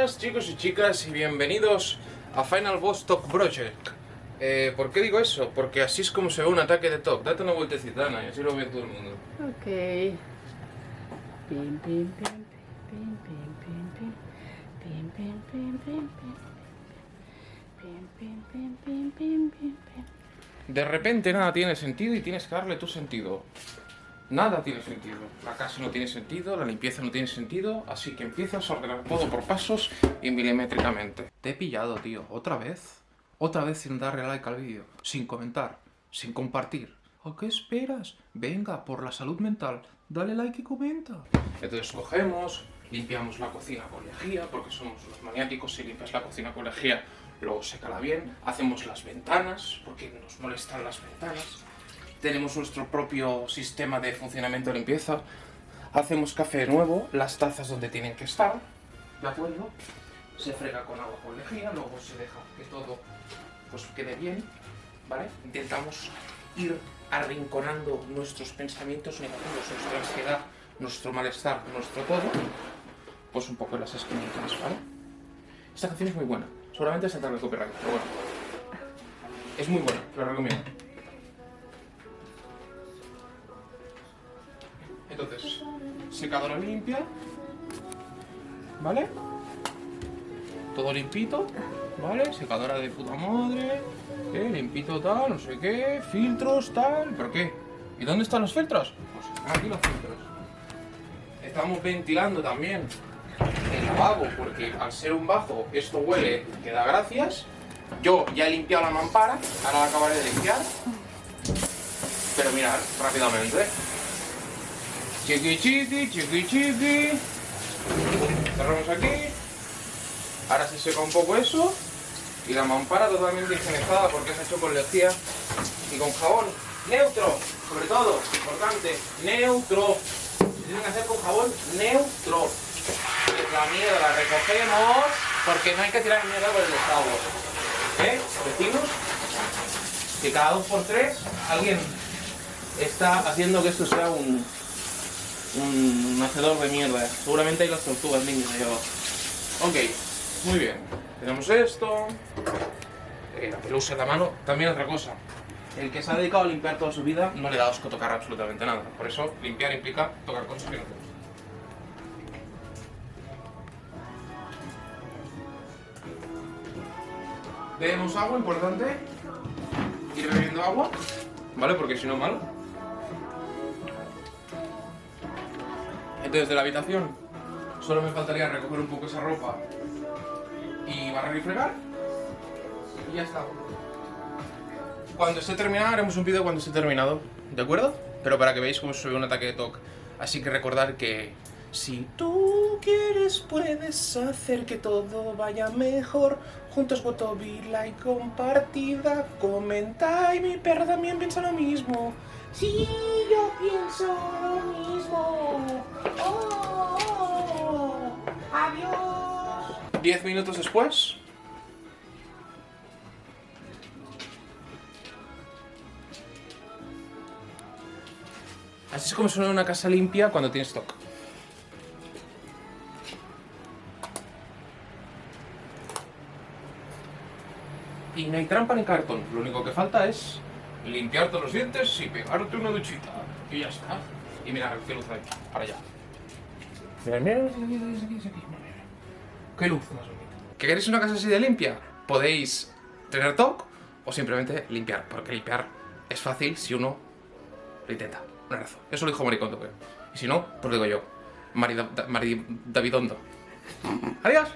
buenas chicos y chicas y bienvenidos a Final Boss Talk Project. Eh, ¿Por qué digo eso? Porque así es como se ve un ataque de TOC. Date una vueltecita, Ana, y así lo ve todo el mundo. Ok. Pim, pim, pim. De repente nada tiene sentido y tienes que darle tu sentido. Nada tiene sentido. La casa no tiene sentido, la limpieza no tiene sentido, así que empiezas a ordenar todo por pasos y milimétricamente. Te he pillado, tío. ¿Otra vez? Otra vez sin darle like al vídeo, sin comentar, sin compartir. ¿A qué esperas? Venga, por la salud mental, dale like y comenta. Entonces cogemos, limpiamos la cocina con lejía, porque somos los maniáticos, si limpias la cocina con lejía, luego sécala bien. Hacemos las ventanas, porque nos molestan las ventanas tenemos nuestro propio sistema de funcionamiento de limpieza, hacemos café nuevo, las tazas donde tienen que estar, ¿de acuerdo? Se frega con agua con lejía, luego se deja que todo pues, quede bien, ¿vale? Intentamos ir arrinconando nuestros pensamientos negativos, nuestra ansiedad, nuestro malestar, nuestro todo, pues un poco en las esquinitas, ¿vale? Esta canción es muy buena, seguramente se tarde copyright, pero bueno. Es muy buena, lo recomiendo. Secadora limpia, ¿vale? Todo limpito, ¿vale? Secadora de puta madre, ¿eh? limpito tal, no sé qué, filtros tal, ¿pero qué? ¿Y dónde están los filtros? Pues están aquí los filtros. Estamos ventilando también el lavabo, porque al ser un bajo esto huele que da gracias. Yo ya he limpiado la mampara, ahora la acabaré de limpiar. Pero mirad, rápidamente. Chiqui chiqui, chiqui chiqui. Cerramos aquí. Ahora se seca un poco eso. Y la mampara totalmente higienizada porque se ha hecho con lejía y con jabón neutro. Sobre todo, importante, neutro. Se tiene que hacer con jabón neutro. La mierda la recogemos porque no hay que tirar mierda por el estado. ¿Eh? Vecinos, que cada dos por tres alguien está haciendo que esto sea un, un hacedor de mierda. Seguramente hay las tortugas niños ahí abajo. Ok, muy bien. Tenemos esto. Eh, la pelusa en la mano. También otra cosa. El que se ha dedicado a limpiar toda su vida no le da asco tocar absolutamente nada. Por eso limpiar implica tocar cosas que no te gustan. Bebemos agua, importante. Ir bebiendo agua, ¿vale? Porque si no, mal. Entonces, de la habitación, solo me faltaría recoger un poco esa ropa y barrer y fregar. Y ya está. Cuando esté terminado, haremos un vídeo cuando esté terminado, ¿de acuerdo? Pero para que veáis cómo se ve un ataque de TOC. Así que recordar que si tú quieres puedes hacer que todo vaya mejor. Juntos voto like compartida, comenta y mi perro también piensa lo mismo. Sí, yo pienso lo mismo. Oh. Adiós. Diez minutos después. Así es como suena una casa limpia cuando tienes stock. Y no hay trampa ni cartón. Lo único que falta es limpiarte los dientes y pegarte una duchita. Y ya está. Y mira qué luz hay. Para allá. Mira, mira, Qué luz más bonita. ¿Que queréis una casa así de limpia? Podéis tener TOC o simplemente limpiar. Porque limpiar es fácil si uno lo intenta. Un abrazo. Eso lo dijo Maricondo, creo. Y si no, pues lo digo yo. Mari, Mari Davidondo. Adiós.